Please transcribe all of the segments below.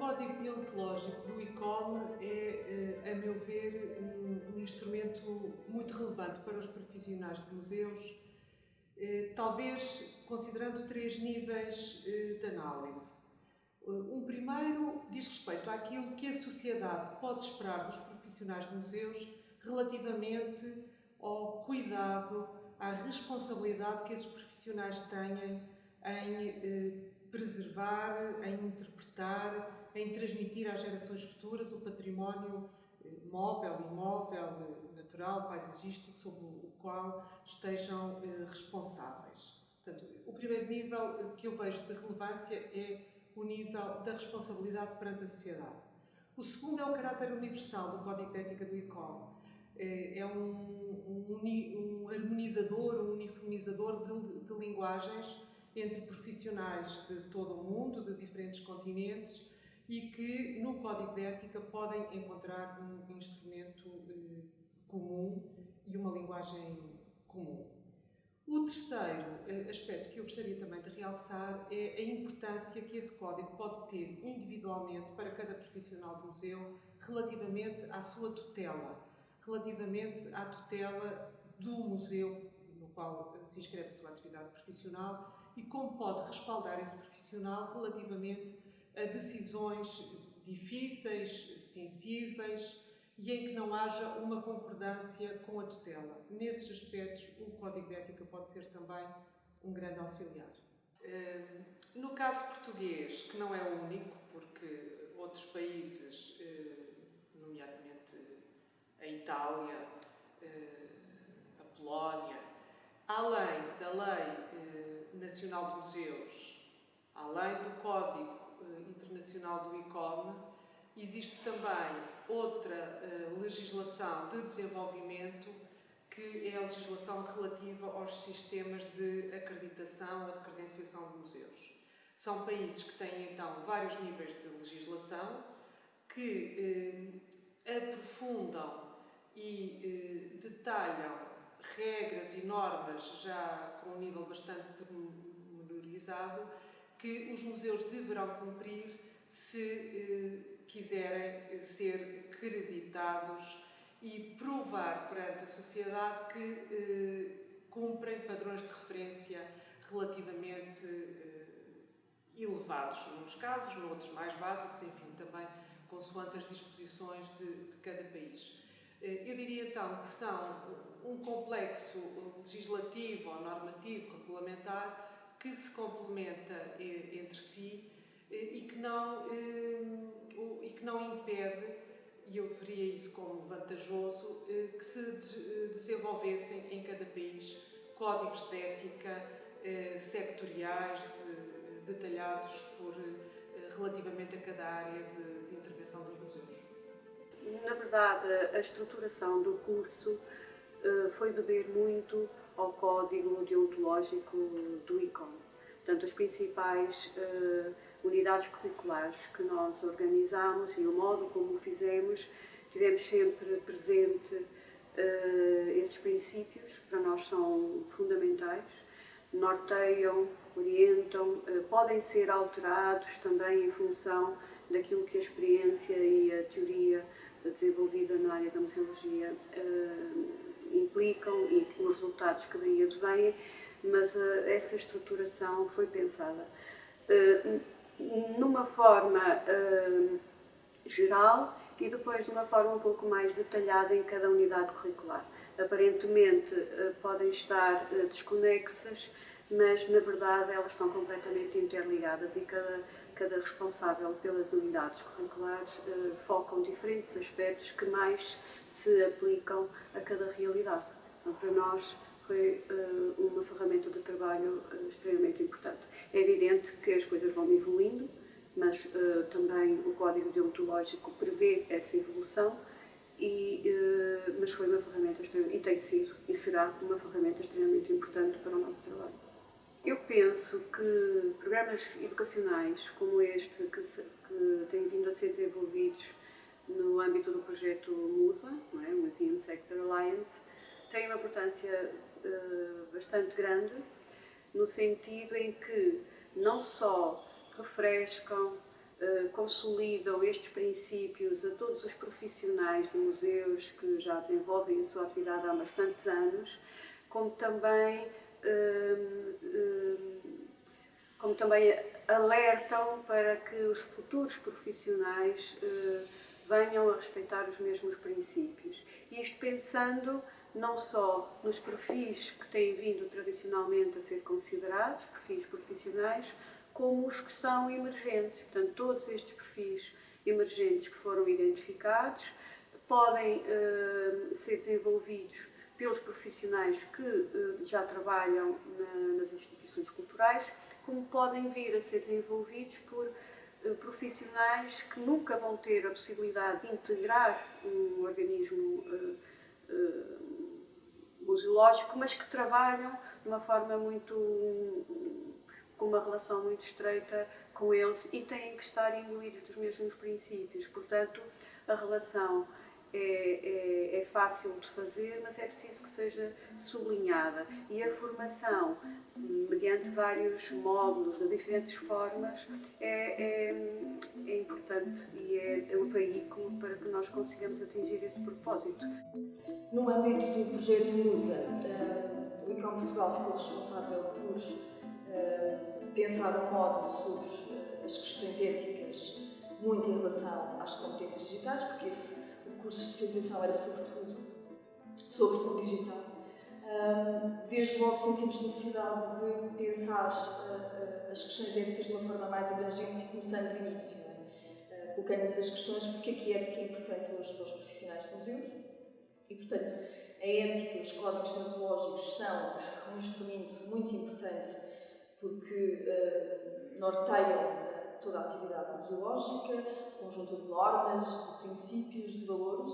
código deontológico do ICOM é, eh, a meu ver, um, instrumento muito relevante para os profissionais de museus, eh, talvez considerando três níveis eh, de análise. Um primeiro diz respeito àquilo que a sociedade pode esperar dos profissionais de museus relativamente ao cuidado, à responsabilidade que esses profissionais têm em preservar, em interpretar, em transmitir às gerações futuras o património eh, móvel, imóvel, eh, natural, paisagístico, sobre o qual estejam eh, responsáveis. Portanto, o primeiro nível que eu vejo de relevância é o nível da responsabilidade perante a sociedade. O segundo é o caráter universal do Código de Ética do ICOM. É um, um, um harmonizador, um uniformizador de, de linguagens entre profissionais de todo o mundo, de diferentes continentes, e que no Código de Ética podem encontrar um instrumento eh, comum e uma linguagem comum. O terceiro eh, aspecto que eu gostaria também de realçar é a importância que esse código pode ter individualmente para cada profissional do museu relativamente à sua tutela, relativamente à tutela do museu no qual se inscreve a sua atividade profissional e como pode respaldar esse profissional relativamente a decisões difíceis, sensíveis e em que não haja uma concordância com a tutela. Nesses aspectos, o Código de Ética pode ser também um grande auxiliar. Hum, no caso português, que não é o único, porque outros países, hum, nomeadamente a Itália, hum, a Polónia, além da lei Nacional de Museus, além do Código Internacional do ICOM, existe também outra eh, legislação de desenvolvimento que é a legislação relativa aos sistemas de acreditação ou de credenciação de museus. São países que têm então vários níveis de legislação que eh, aprofundam e eh, detalham regras e normas já com um nível bastante pormenorizado que os museus deverão cumprir se eh, quiserem eh, ser creditados e provar perante a sociedade que eh, cumprem padrões de referência relativamente eh, elevados, nos casos, noutros mais básicos, enfim, também consoante as disposições de, de cada país. Eh, eu diria então que são um complexo legislativo ou normativo, regulamentar, que se complementa eh, entre si eh, e que não, eh, e que não impede, e eu veria isso como vantajoso, que se desenvolvessem em cada país códigos de ética sectoriais, detalhados por, relativamente a cada área de, de intervenção dos museus. Na verdade, a estruturação do curso foi beber muito ao código deontológico do ICOM. Portanto, as principais uh, unidades curriculares que nós organizamos e o modo como o fizemos, tivemos sempre presente uh, esses princípios, que para nós são fundamentais, norteiam, orientam, podem ser alterados também em função daquilo que a experiência e a teoria desenvolvida na área da museologia implicam e os resultados que daí advêm, mas uh, essa estruturação foi pensada uh, numa forma uh, geral e depois de uma forma um pouco mais detalhada em cada unidade curricular. Aparentemente podem estar desconexas, mas na verdade elas estão completamente interligadas e cada, cada responsável pelas unidades curriculares focam diferentes aspectos que mais se aplicam a cada realidade. Então, para nós foi uh, uma ferramenta de trabalho uh, extremamente importante. É evidente que as coisas vão evoluindo, mas uh, também o código deontológico prevê essa evolução, e, mas foi uma ferramenta e tem sido e será uma ferramenta extremamente importante para o nosso trabalho. Eu penso que programas educacionais como este, que, que têm vindo a ser desenvolvidos no âmbito do projeto MUSA, não é? Museum Sector Alliance, tem uma importância uh, bastante grande, no sentido em que não só refrescam, consolidam estes princípios a todos os profissionais de museus que já desenvolvem a sua atividade há bastantes anos, como também, como também alertam para que os futuros profissionais venham a respeitar os mesmos princípios. Isto pensando não só nos perfis que têm vindo tradicionalmente a ser considerados, perfis profissionais, como os que são emergentes. Portanto, todos estes perfis emergentes que foram identificados podem uh, ser desenvolvidos pelos profissionais que uh, já trabalham na, nas instituições culturais, como podem vir a ser desenvolvidos por profissionais que nunca vão ter a possibilidade de integrar um organismo museológico, mas que trabalham de uma forma muito com uma relação muito estreita com eles e têm que estar imbuídos dos mesmos princípios. Portanto, a relação é, é, é, fácil de fazer, mas é preciso que seja sublinhada. E a formação, mediante vários módulos, de diferentes formas, é, é, é importante e é, o veículo para que nós consigamos atingir esse propósito. No âmbito do projeto MUSA, uh, o ICOM Portugal ficou responsável por uh, pensar um módulo sobre as questões éticas, muito em relação às competências digitais, porque esse curso de especialização era sobretudo sobre o digital. Desde logo sentimos necessidade de pensar as questões éticas de uma forma mais abrangente começando do início, é? colocando-nos as questões porque é que a ética é importante hoje para os profissionais de museus e, portanto, a ética, os códigos deontológicos são um instrumento muito importante porque uh, norteiam toda a atividade museológica, conjunto de normas, de princípios, de valores,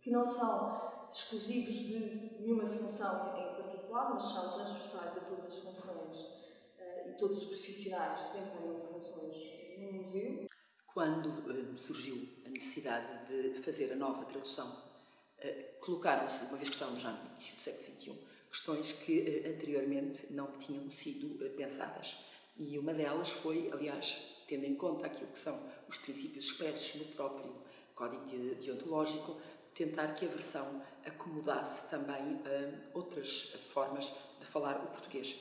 que não são exclusivos de nenhuma função em particular, mas são transversais a todas as funções uh, e todos os profissionais desempenham funções no museu. Quando uh, surgiu a necessidade de fazer a nova tradução, uh, colocaram-se, uma vez que estávamos já no início do século XXI, questões que anteriormente não tinham sido pensadas. E uma delas foi, aliás, tendo em conta aquilo que são os princípios expressos no próprio Código Deontológico, tentar que a versão acomodasse também uh, outras formas de falar o português.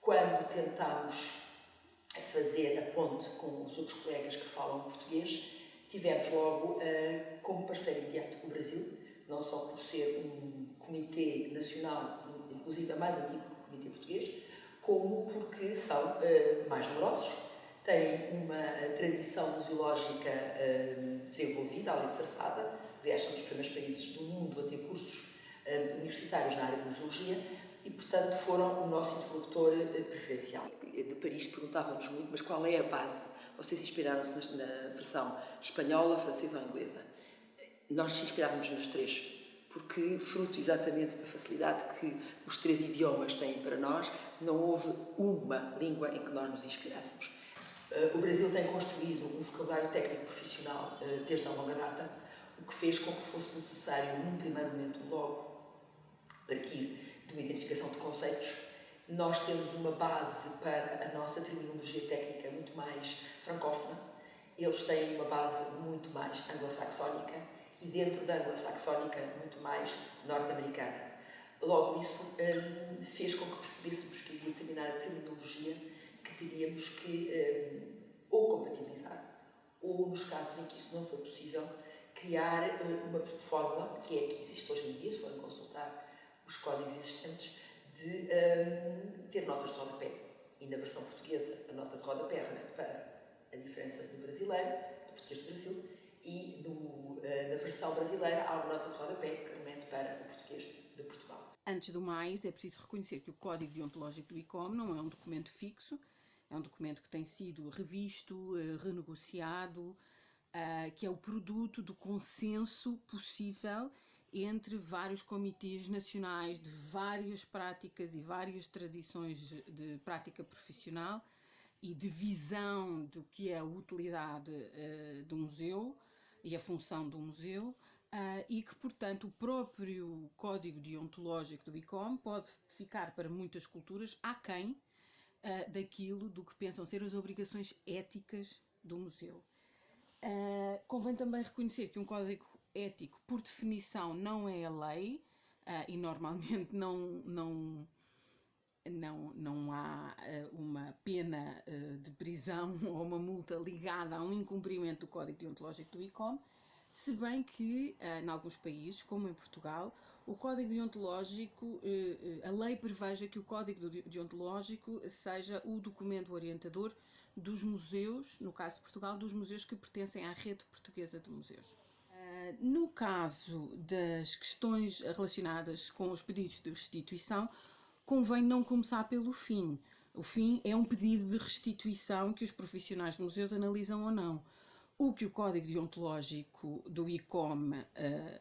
Quando tentámos fazer a ponte com os outros colegas que falam português, tivemos logo uh, como parceiro imediato o Brasil, não só por ser um comitê nacional, inclusive a mais antigo comitê português, como porque são uh, mais numerosos, tem uma eh, tradição museológica uh, desenvolvida, alicerçada, aliás, são dos primeiros países do mundo a ter cursos uh, universitários na área de museologia e, portanto, foram o nosso interlocutor preferencial. De Paris perguntavam-nos muito, mas qual é a base? Vocês inspiraram-se na versão espanhola, francesa ou inglesa? Nós nos inspirávamos nas três, porque, fruto exatamente da facilidade que os três idiomas têm para nós, não houve uma língua em que nós nos inspirássemos. Uh, o Brasil tem construído um vocabulário técnico profissional uh, desde a longa data, o que fez com que fosse necessário, num primeiro momento, logo partir de uma identificação de conceitos. Nós temos uma base para a nossa terminologia técnica muito mais francófona, eles têm uma base muito mais anglo-saxónica e dentro da anglo-saxónica muito mais norte-americana. Logo, isso um, fez com que percebêssemos que havia determinada terminologia teríamos que um, ou compatibilizar, ou nos casos em que isso não for possível, criar uh, uma fórmula, que é a que existe hoje em dia, se forem consultar os códigos existentes, de ter notas de rodapé. E na versão portuguesa, a nota de rodapé remete para a diferença do brasileiro, do português do Brasil, e no, na versão brasileira há uma nota de rodapé que remete para o português. Antes do mais, é preciso reconhecer que o Código Deontológico do ICOM não é um documento fixo, é um documento que tem sido revisto, eh, renegociado, eh, que é o produto do consenso possível entre vários comitês nacionais de várias práticas e várias tradições de prática profissional e de visão do que é a utilidade uh, do museu e a função do museu, uh, e que, portanto, o próprio código deontológico do ICOM pode ficar para muitas culturas aquém uh, daquilo do que pensam ser as obrigações éticas do museu. Uh, convém também reconhecer que um código ético, por definição, não é a lei uh, e normalmente não, não, não, não há uma pena de prisão ou uma multa ligada a um incumprimento do código deontológico do ICOM, se bem que, em alguns países, como em Portugal, o código deontológico, a lei preveja que o código deontológico seja o documento orientador dos museus, no caso de Portugal, dos museus que pertencem à rede portuguesa de museus. No caso das questões relacionadas com os pedidos de restituição, convém não começar pelo fim. O fim é um pedido de restituição que os profissionais de museus analisam ou não. O que o Código Deontológico do ICOM uh,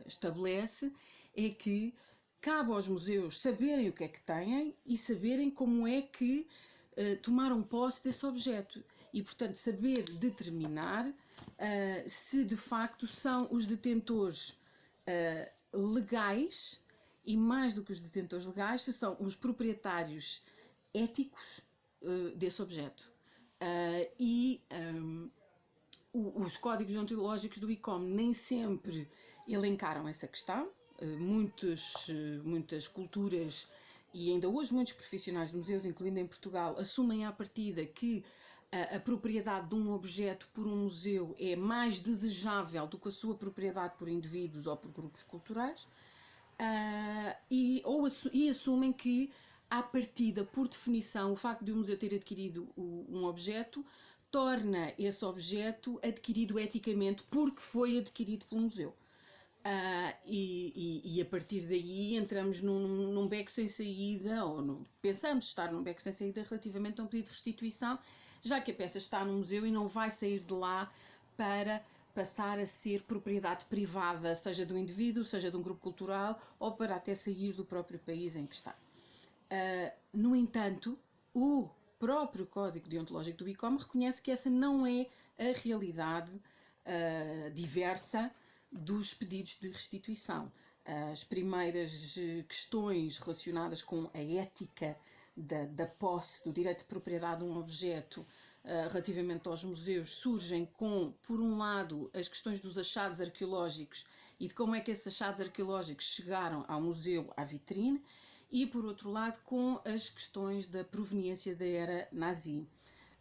estabelece é que cabe aos museus saberem o que é que têm e saberem como é que uh, tomaram posse desse objeto e, portanto, saber determinar uh, se de facto são os detentores legais e, mais do que os detentores legais, se são os proprietários éticos desse objeto. e um, os códigos ontológicos do ICOM nem sempre elencaram essa questão. muitas, muitas culturas e ainda hoje muitos profissionais de museus, incluindo em Portugal, assumem à partida que a, a, propriedade de um objeto por um museu é mais desejável do que a sua propriedade por indivíduos ou por grupos culturais, uh, e, ou, e assumem que, à partida, por definição, o facto de um museu ter adquirido um objeto torna esse objeto adquirido eticamente porque foi adquirido pelo museu. Uh, e, e, e, a partir daí entramos num, num beco sem saída, ou no, pensamos estar num beco sem saída relativamente a um pedido de restituição, já que a peça está no museu e não vai sair de lá para passar a ser propriedade privada, seja do indivíduo, seja de um grupo cultural, ou para até sair do próprio país em que está. Uh, no entanto, o próprio Código Deontológico do ICOM reconhece que essa não é a realidade uh, diversa dos pedidos de restituição. As primeiras eh, questões relacionadas com a ética da, da posse, do direito de propriedade de um objeto uh, relativamente aos museus surgem com, por um lado, as questões dos achados arqueológicos e de como é que esses achados arqueológicos chegaram ao museu, à vitrine, e, por outro lado, com as questões da proveniência da era nazi.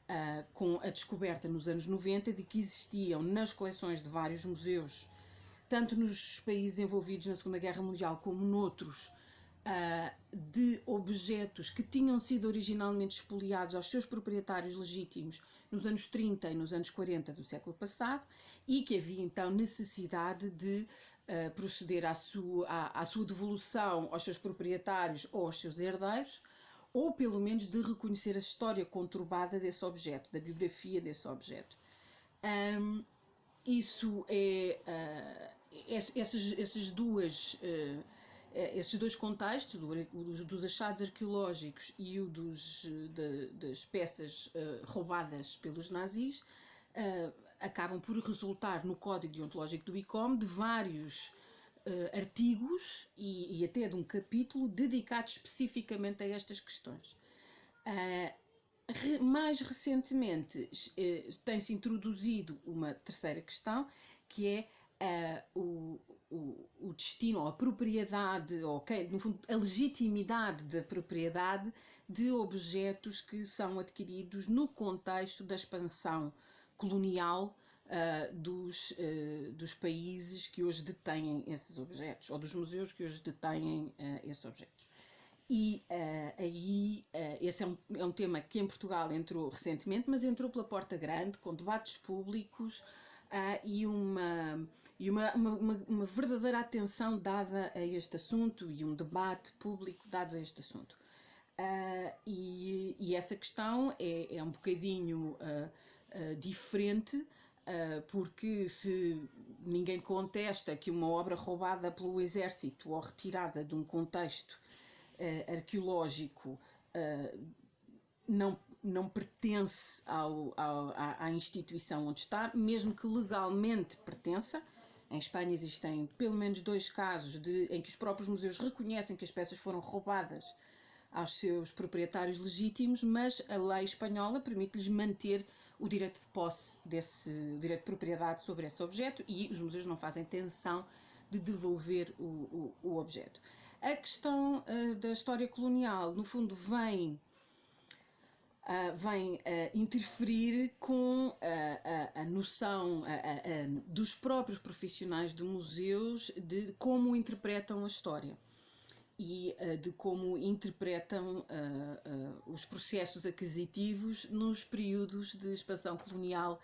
Uh, com a descoberta nos anos 90 de que existiam nas coleções de vários museus tanto nos países envolvidos na Segunda Guerra Mundial como noutros, uh, de objetos que tinham sido originalmente expoliados aos seus proprietários legítimos nos anos 30 e nos anos 40 do século passado e que havia então necessidade de uh, proceder à sua, à, à sua devolução aos seus proprietários ou aos seus herdeiros, ou pelo menos de reconhecer a história conturbada desse objeto, da biografia desse objeto. Um, isso é uh, esses, esses, duas, eh, esses dois contextos, dos achados arqueológicos e o dos, de, das peças eh, roubadas pelos nazis, acabam por resultar no Código Deontológico do ICOM de vários artigos e, e até de um capítulo dedicado especificamente a estas questões. mais recentemente tem-se introduzido uma terceira questão, que é uh, o, o, o, destino, ou a propriedade, ou no fundo, a legitimidade da propriedade de objetos que são adquiridos no contexto da expansão colonial uh, dos, uh, dos países que hoje detêm esses objetos, ou dos museus que hoje detêm esses objetos. E aí, esse é um, é um tema que em Portugal entrou recentemente, mas entrou pela porta grande, com debates públicos, uh, e, uma, e uma, uma, uma, verdadeira atenção dada a este assunto e um debate público dado a este assunto. Uh, e, e, essa questão é, é um bocadinho uh, diferente, porque se ninguém contesta que uma obra roubada pelo exército ou retirada de um contexto arqueológico não não pertence ao, ao, à, instituição onde está, mesmo que legalmente pertença. Em Espanha existem pelo menos dois casos de, em que os próprios museus reconhecem que as peças foram roubadas aos seus proprietários legítimos, mas a lei espanhola permite-lhes manter o direito de posse desse o direito de propriedade sobre esse objeto e os museus não fazem tensão de devolver o, o, o objeto. A questão uh, da história colonial, no fundo, vem Uh, vem uh, interferir com uh, a, a, noção dos próprios profissionais de museus de como interpretam a história e de como interpretam os processos aquisitivos nos períodos de expansão colonial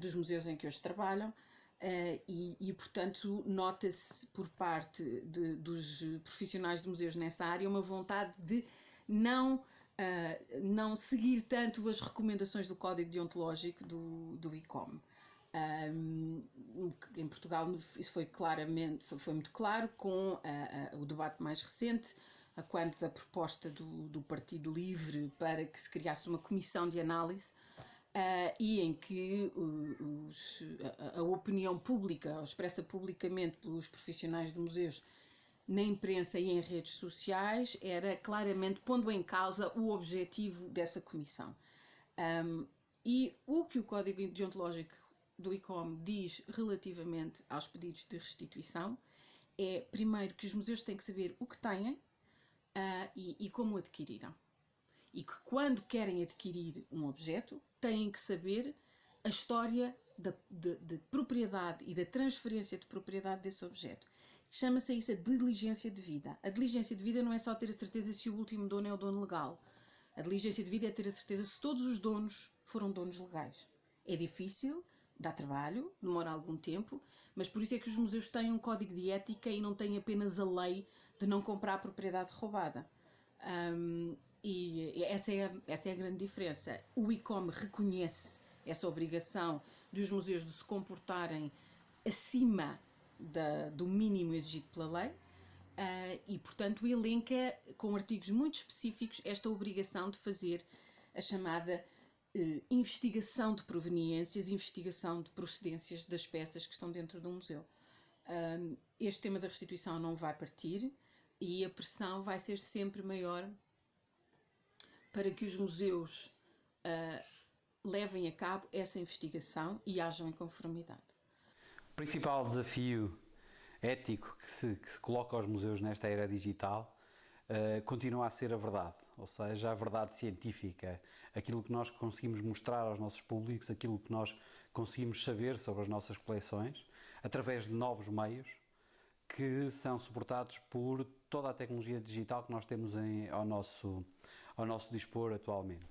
dos museus em que hoje trabalham. E, e, portanto, nota-se por parte de, dos profissionais de museus nessa área uma vontade de não uh, não seguir tanto as recomendações do código deontológico do, do ICOM. Um, em Portugal isso foi claramente foi, foi muito claro com uh, uh, o debate mais recente a quando da proposta do, do Partido Livre para que se criasse uma comissão de análise uh, e em que os, a, a, opinião pública, expressa publicamente pelos profissionais de museus, na imprensa e em redes sociais era claramente pondo em causa o objetivo dessa comissão. Um, e o que o Código Deontológico do ICOM diz relativamente aos pedidos de restituição é, primeiro, que os museus têm que saber o que têm uh, e, e como adquiriram. E que quando querem adquirir um objeto, têm que saber a história da, de, de propriedade e da transferência de propriedade desse objeto. Chama-se isso a diligência de vida. A diligência de vida não é só ter a certeza se o último dono é o dono legal. A diligência de vida é ter a certeza se todos os donos foram donos legais. É difícil, dá trabalho, demora algum tempo, mas por isso é que os museus têm um código de ética e não têm apenas a lei de não comprar propriedade roubada. Um, e essa é, a, essa é a grande diferença. O ICOM reconhece essa obrigação dos museus de se comportarem acima da, do mínimo exigido pela lei uh, e, portanto, elenca com artigos muito específicos esta obrigação de fazer a chamada uh, investigação de proveniências, investigação de procedências das peças que estão dentro do museu. Uh, este tema da restituição não vai partir e a pressão vai ser sempre maior para que os museus levem a cabo essa investigação e hajam em conformidade. Principal desafio ético que se, que se coloca aos museus nesta era digital uh, continua a ser a verdade, ou seja, a verdade científica, aquilo que nós conseguimos mostrar aos nossos públicos, aquilo que nós conseguimos saber sobre as nossas coleções, através de novos meios que são suportados por toda a tecnologia digital que nós temos em, ao, nosso, ao nosso dispor atualmente.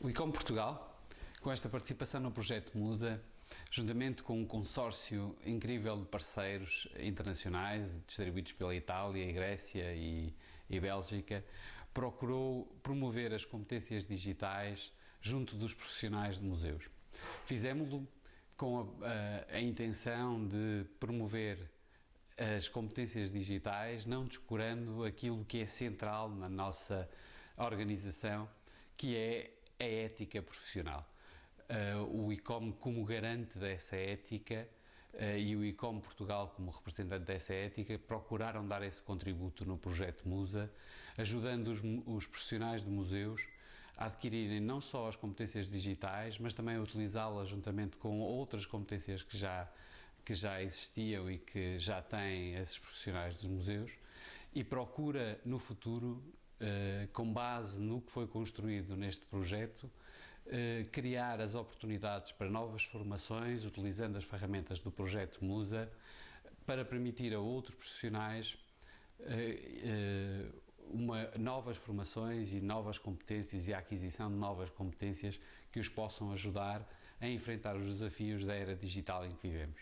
O ICOM Portugal, com esta participação no projeto Musa, juntamente com um consórcio incrível de parceiros internacionais distribuídos pela Itália, Grécia e, e Bélgica, procurou promover as competências digitais junto dos profissionais de museus. Fizemos-lo com a, a, a intenção de promover as competências digitais, não descurando aquilo que é central na nossa organização, que é a ética profissional uh, o ICOM como garante dessa ética uh, e o ICOM Portugal como representante dessa ética procuraram dar esse contributo no projeto Musa, ajudando os, os profissionais de museus a adquirirem não só as competências digitais, mas também a utilizá-las juntamente com outras competências que já, que já existiam e que já têm esses profissionais dos museus, e procura no futuro, eh, com base no que foi construído neste projeto, eh, criar as oportunidades para novas formações, utilizando as ferramentas do projeto Musa, para permitir a outros profissionais eh, eh, uma, novas formações e novas competências e a aquisição de novas competências que os possam ajudar a enfrentar os desafios da era digital em que vivemos.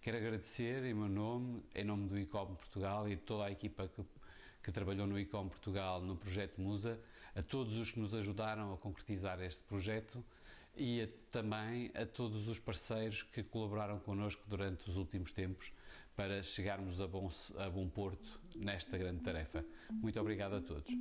Quero agradecer em meu nome, em nome do ICOM Portugal e de toda a equipa que, que trabalhou no ICOM Portugal no projeto Musa, a todos os que nos ajudaram a concretizar este projeto e a, também a todos os parceiros que colaboraram connosco durante os últimos tempos para chegarmos a bom, a bom porto nesta grande tarefa. Muito obrigado a todos.